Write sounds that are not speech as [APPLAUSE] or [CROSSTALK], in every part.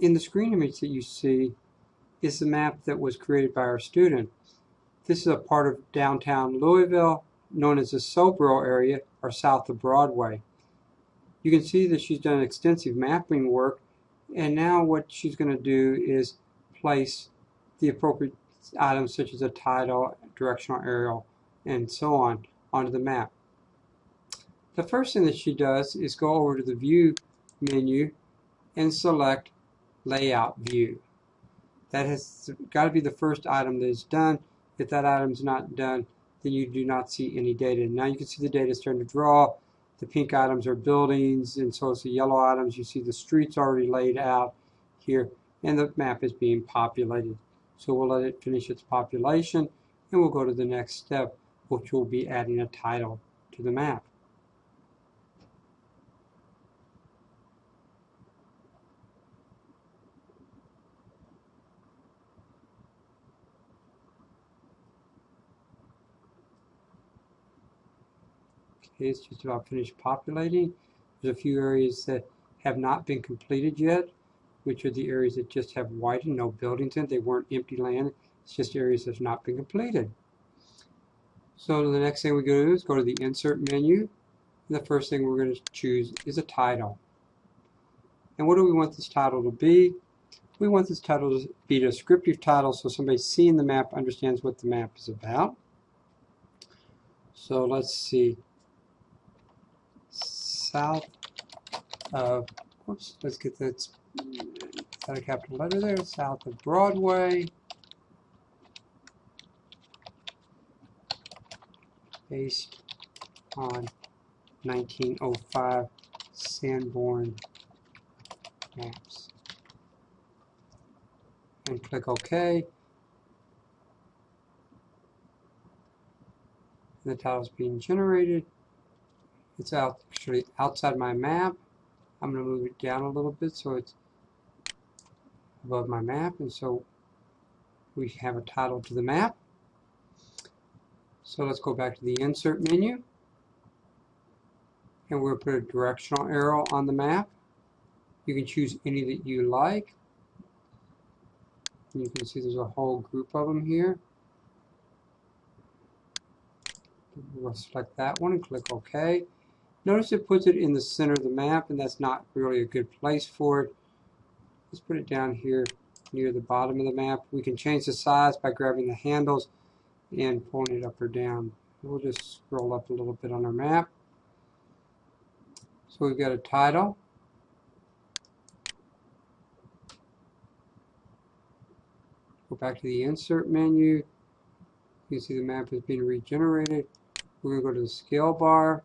in the screen image that you see is the map that was created by our student. This is a part of downtown Louisville known as the Sobro area or south of Broadway. You can see that she's done extensive mapping work and now what she's going to do is place the appropriate items such as a title, directional arrow, and so on onto the map. The first thing that she does is go over to the View menu and select Layout View. That has got to be the first item that is done. If that item is not done, then you do not see any data. Now you can see the data starting to draw. The pink items are buildings, and so it's the yellow items. You see the streets already laid out here, and the map is being populated. So we'll let it finish its population, and we'll go to the next step, which will be adding a title to the map. It's just about finished populating. There's a few areas that have not been completed yet, which are the areas that just have white and no buildings in. They weren't empty land. It's just areas that have not been completed. So the next thing we go to do is go to the Insert menu. And the first thing we're going to choose is a title. And what do we want this title to be? We want this title to be a descriptive title so somebody seeing the map understands what the map is about. So let's see south of, whoops, let's get that, that a capital letter there, south of Broadway, based on 1905 Sanborn maps. And click OK. The title is being generated. It's out, actually outside my map. I'm going to move it down a little bit so it's above my map. And so we have a title to the map. So let's go back to the Insert menu. And we'll put a directional arrow on the map. You can choose any that you like. You can see there's a whole group of them here. We'll select that one and click OK. Notice it puts it in the center of the map, and that's not really a good place for it. Let's put it down here near the bottom of the map. We can change the size by grabbing the handles and pulling it up or down. We'll just scroll up a little bit on our map. So we've got a title. Go back to the Insert menu. You can see the map is being regenerated. We're going to go to the scale bar.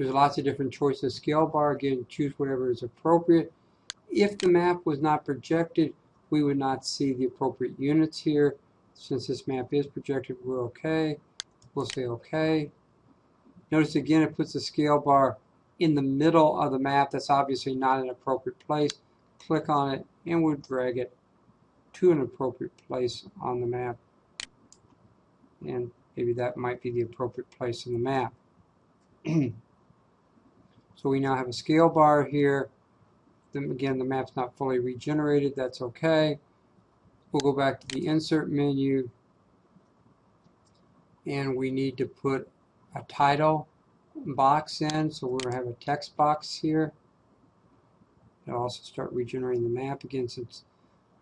There's lots of different choices. Scale bar, again, choose whatever is appropriate. If the map was not projected, we would not see the appropriate units here. Since this map is projected, we're okay. We'll say okay. Notice again, it puts the scale bar in the middle of the map. That's obviously not an appropriate place. Click on it and we'll drag it to an appropriate place on the map. And maybe that might be the appropriate place in the map. [CLEARS THROAT] So we now have a scale bar here. Then again, the map's not fully regenerated. That's okay. We'll go back to the insert menu and we need to put a title box in. So we're going to have a text box here. It'll also start regenerating the map again since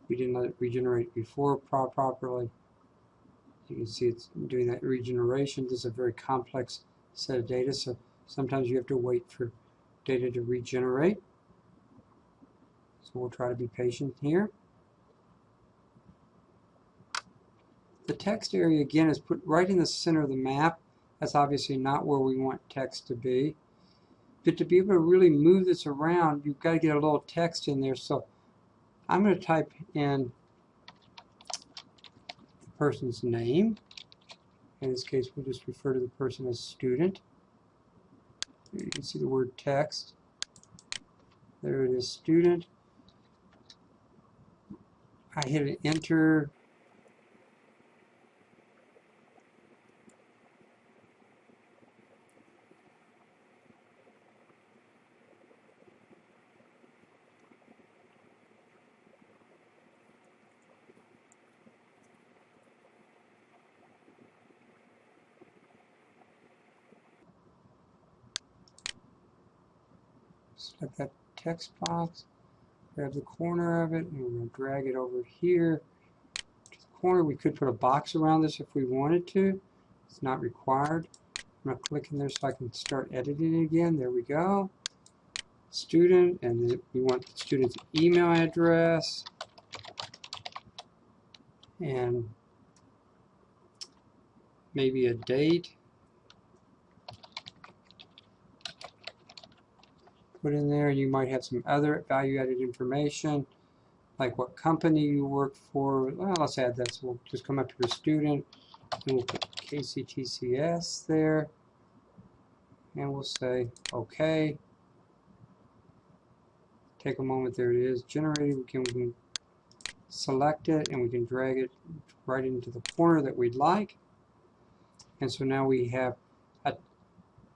we didn't let it regenerate before properly. You can see it's doing that regeneration. This is a very complex set of data, so sometimes you have to wait for data to regenerate. So we'll try to be patient here. The text area again is put right in the center of the map. That's obviously not where we want text to be. But to be able to really move this around, you've got to get a little text in there. So I'm going to type in the person's name. In this case, we'll just refer to the person as student. You can see the word text. There it is, student. I hit enter. Select that text box, grab the corner of it, and we're going to drag it over here to the corner. We could put a box around this if we wanted to. It's not required. I'm going to click in there so I can start editing it again. There we go. Student, and we want the student's email address. And maybe a date. Put in there, and you might have some other value-added information, like what company you work for. Well, let's add that. So we'll just come up to student, and we'll put KCTCS there, and we'll say OK. Take a moment, there it is, generated. We can, we can select it, and we can drag it right into the corner that we'd like. And so now we have a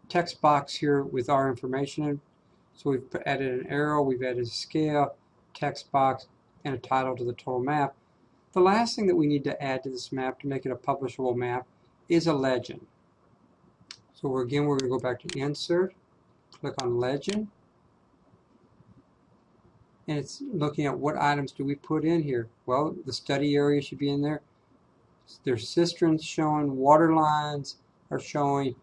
text box here with our information in. So we've added an arrow, we've added a scale, text box, and a title to the total map. The last thing that we need to add to this map to make it a publishable map is a legend. So we're, again, we're going to go back to Insert, click on Legend, and it's looking at what items do we put in here. Well, the study area should be in there. There's cisterns showing, water lines are showing,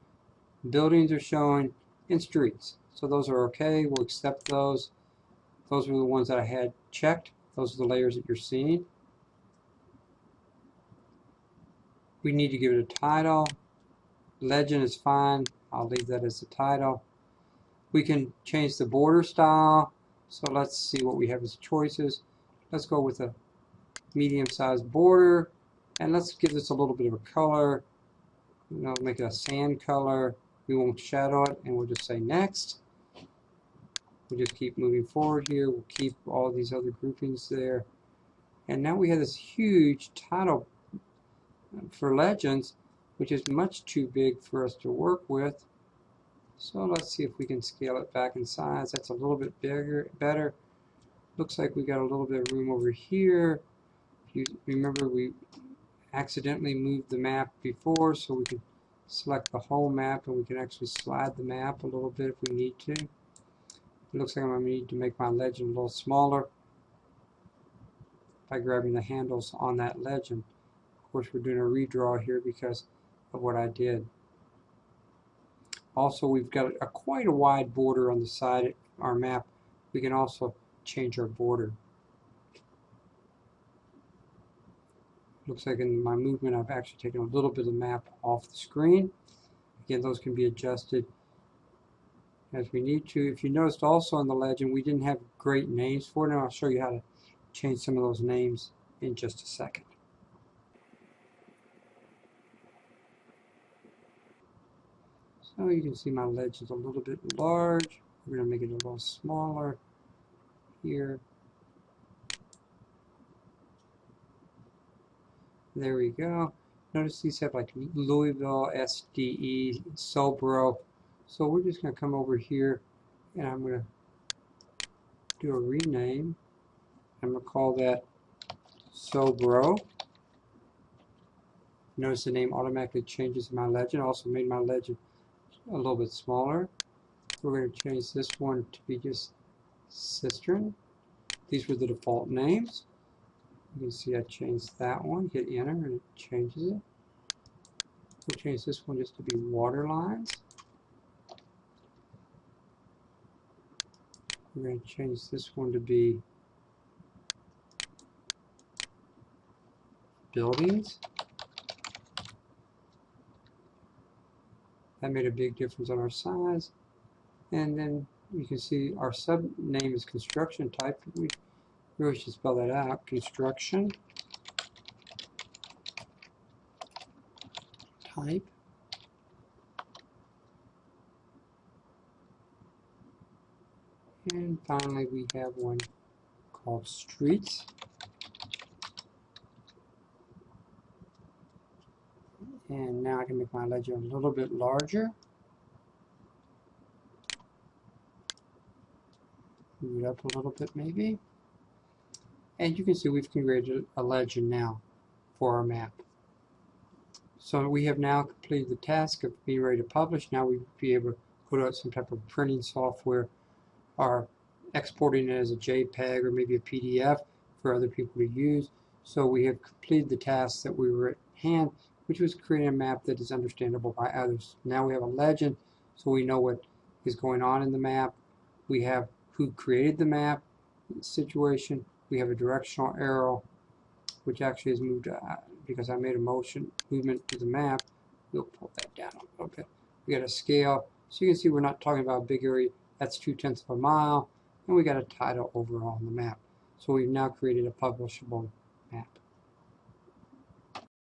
buildings are showing, and streets. So those are okay. We'll accept those. Those were the ones that I had checked. Those are the layers that you're seeing. We need to give it a title. Legend is fine. I'll leave that as the title. We can change the border style. So let's see what we have as choices. Let's go with a medium-sized border. And let's give this a little bit of a color. You know, make it a sand color. We won't shadow it, and we'll just say next. We'll just keep moving forward here. We'll keep all these other groupings there. And now we have this huge title for Legends, which is much too big for us to work with. So let's see if we can scale it back in size. That's a little bit bigger, better. Looks like we got a little bit of room over here. You remember, we accidentally moved the map before, so we can select the whole map and we can actually slide the map a little bit if we need to. Looks like I'm going to need to make my legend a little smaller by grabbing the handles on that legend. Of course, we're doing a redraw here because of what I did. Also, we've got a quite a wide border on the side of our map. We can also change our border. looks like in my movement I've actually taken a little bit of the map off the screen. Again, those can be adjusted as we need to. If you noticed also in the legend, we didn't have great names for it, and I'll show you how to change some of those names in just a second. So you can see my legend's a little bit large. We're going to make it a little smaller here. There we go. Notice these have like Louisville, SDE, Sobro. So we're just going to come over here and I'm going to do a rename. I'm going to call that Sobro. Notice the name automatically changes my legend. Also made my legend a little bit smaller. We're going to change this one to be just Cistern. These were the default names. You can see I changed that one, hit enter and it changes it. We'll change this one just to be water lines. We're going to change this one to be buildings. That made a big difference on our size. And then you can see our sub name is construction type. We really should spell that out. Construction type. And finally we have one called streets. And now I can make my legend a little bit larger. Move it up a little bit maybe. And you can see we've created a legend now for our map. So we have now completed the task of being ready to publish. Now we'll be able to put out some type of printing software are exporting it as a JPEG or maybe a PDF for other people to use. So we have completed the task that we were at hand, which was creating a map that is understandable by others. Now we have a legend, so we know what is going on in the map. We have who created the map situation. We have a directional arrow, which actually has moved uh, because I made a motion movement to the map. We'll pull that down a little bit. We got a scale. So you can see we're not talking about a big area. That's two tenths of a mile. And we got a title overall on the map. So we've now created a publishable map.